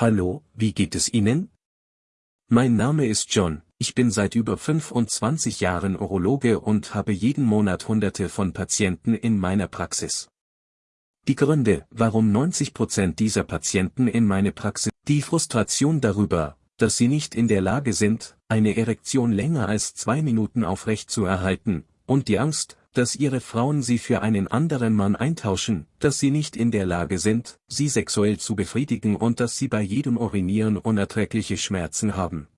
Hallo, wie geht es Ihnen? Mein Name ist John, ich bin seit über 25 Jahren Urologe und habe jeden Monat Hunderte von Patienten in meiner Praxis. Die Gründe, warum 90% dieser Patienten in meine Praxis, die Frustration darüber, dass sie nicht in der Lage sind, eine Erektion länger als zwei Minuten aufrecht zu erhalten, und die Angst, dass ihre Frauen sie für einen anderen Mann eintauschen, dass sie nicht in der Lage sind, sie sexuell zu befriedigen und dass sie bei jedem Urinieren unerträgliche Schmerzen haben.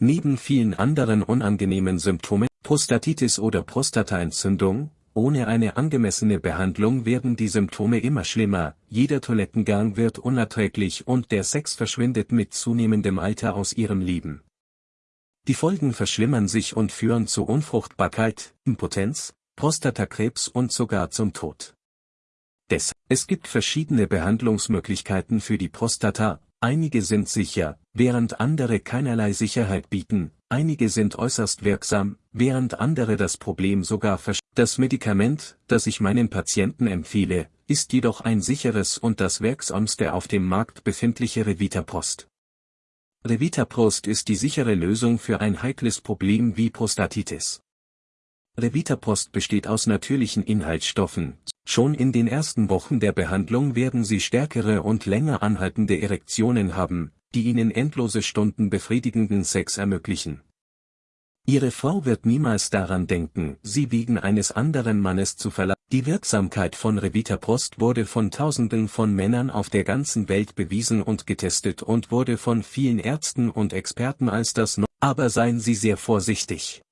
Neben vielen anderen unangenehmen Symptomen, Prostatitis oder Prostataentzündung, ohne eine angemessene Behandlung werden die Symptome immer schlimmer, jeder Toilettengang wird unerträglich und der Sex verschwindet mit zunehmendem Alter aus ihrem Leben. Die Folgen verschlimmern sich und führen zu Unfruchtbarkeit, Impotenz, Prostatakrebs und sogar zum Tod. Des, es gibt verschiedene Behandlungsmöglichkeiten für die Prostata, einige sind sicher, während andere keinerlei Sicherheit bieten, einige sind äußerst wirksam, während andere das Problem sogar verstehen. Das Medikament, das ich meinen Patienten empfehle, ist jedoch ein sicheres und das wirksamste auf dem Markt befindliche Revitaprost. Revitaprost ist die sichere Lösung für ein heikles Problem wie Prostatitis. Revitaprost besteht aus natürlichen Inhaltsstoffen. Schon in den ersten Wochen der Behandlung werden Sie stärkere und länger anhaltende Erektionen haben, die Ihnen endlose Stunden befriedigenden Sex ermöglichen. Ihre Frau wird niemals daran denken, sie wegen eines anderen Mannes zu verlassen. Die Wirksamkeit von Revitaprost wurde von Tausenden von Männern auf der ganzen Welt bewiesen und getestet und wurde von vielen Ärzten und Experten als das no Aber seien Sie sehr vorsichtig.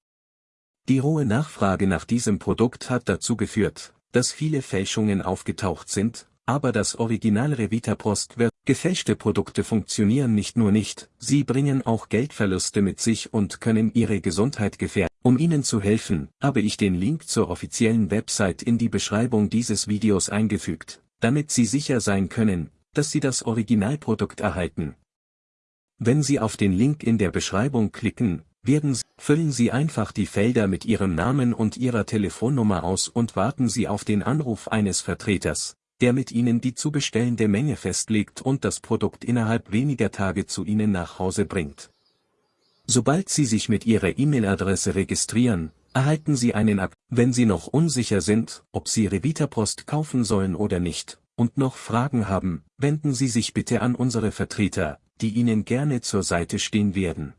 Die hohe Nachfrage nach diesem Produkt hat dazu geführt, dass viele Fälschungen aufgetaucht sind, aber das Original Revitaprost wird Gefälschte Produkte funktionieren nicht nur nicht, sie bringen auch Geldverluste mit sich und können Ihre Gesundheit gefährden. Um Ihnen zu helfen, habe ich den Link zur offiziellen Website in die Beschreibung dieses Videos eingefügt, damit Sie sicher sein können, dass Sie das Originalprodukt erhalten. Wenn Sie auf den Link in der Beschreibung klicken, werden Sie, füllen Sie einfach die Felder mit Ihrem Namen und Ihrer Telefonnummer aus und warten Sie auf den Anruf eines Vertreters, der mit Ihnen die zu bestellende Menge festlegt und das Produkt innerhalb weniger Tage zu Ihnen nach Hause bringt. Sobald Sie sich mit Ihrer E-Mail-Adresse registrieren, erhalten Sie einen Ab. Wenn Sie noch unsicher sind, ob Sie Revita-Post kaufen sollen oder nicht, und noch Fragen haben, wenden Sie sich bitte an unsere Vertreter, die Ihnen gerne zur Seite stehen werden.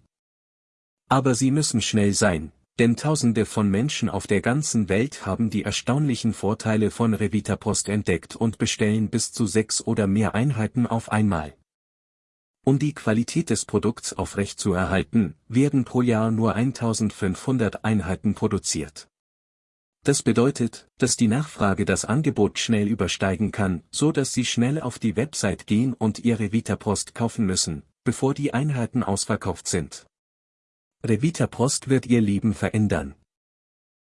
Aber Sie müssen schnell sein, denn Tausende von Menschen auf der ganzen Welt haben die erstaunlichen Vorteile von Revitapost entdeckt und bestellen bis zu sechs oder mehr Einheiten auf einmal. Um die Qualität des Produkts aufrechtzuerhalten, werden pro Jahr nur 1500 Einheiten produziert. Das bedeutet, dass die Nachfrage das Angebot schnell übersteigen kann, so dass Sie schnell auf die Website gehen und Ihre Vitapost kaufen müssen, bevor die Einheiten ausverkauft sind. Revita Post wird Ihr Leben verändern.